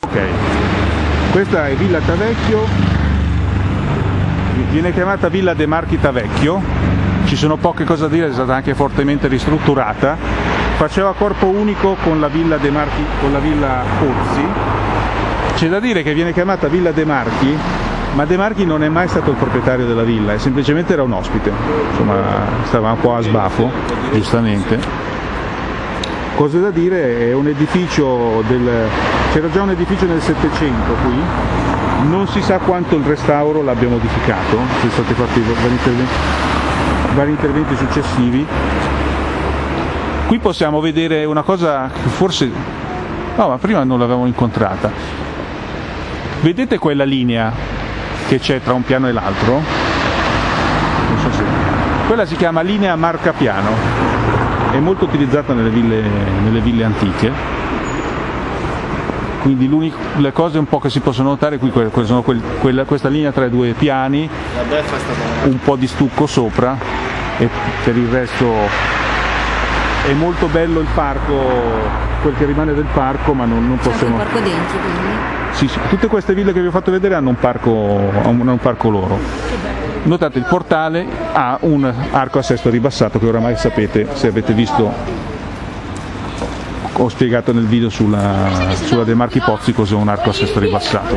Ok, questa è Villa Tavecchio, viene chiamata Villa De Marchi Tavecchio, ci sono poche cose da dire, è stata anche fortemente ristrutturata, faceva corpo unico con la Villa De Marchi, con la Villa Pozzi, c'è da dire che viene chiamata Villa De Marchi, ma De Marchi non è mai stato il proprietario della villa, semplicemente era un ospite, insomma stava un po' a sbafo, giustamente. Cose da dire, è un edificio del... c'era già un edificio nel Settecento qui, non si sa quanto il restauro l'abbia modificato, sono stati fatti vari interventi, vari interventi successivi. Qui possiamo vedere una cosa che forse... no, ma prima non l'avevamo incontrata. Vedete quella linea che c'è tra un piano e l'altro? Non so se... Quella si chiama linea marcapiano è molto utilizzata nelle ville, nelle ville antiche, quindi le cose un po' che si possono notare qui sono quel, quella, questa linea tra i due piani, un po' di stucco sopra e per il resto è molto bello il parco, quel che rimane del parco, ma non, non possiamo... C'è un parco dentro quindi? Sì, sì, tutte queste ville che vi ho fatto vedere hanno un parco, hanno un parco loro. Notate il portale ha un arco a sesto ribassato che oramai sapete se avete visto ho spiegato nel video sulla, sulla De Marchi Pozzi cos'è un arco a sesto ribassato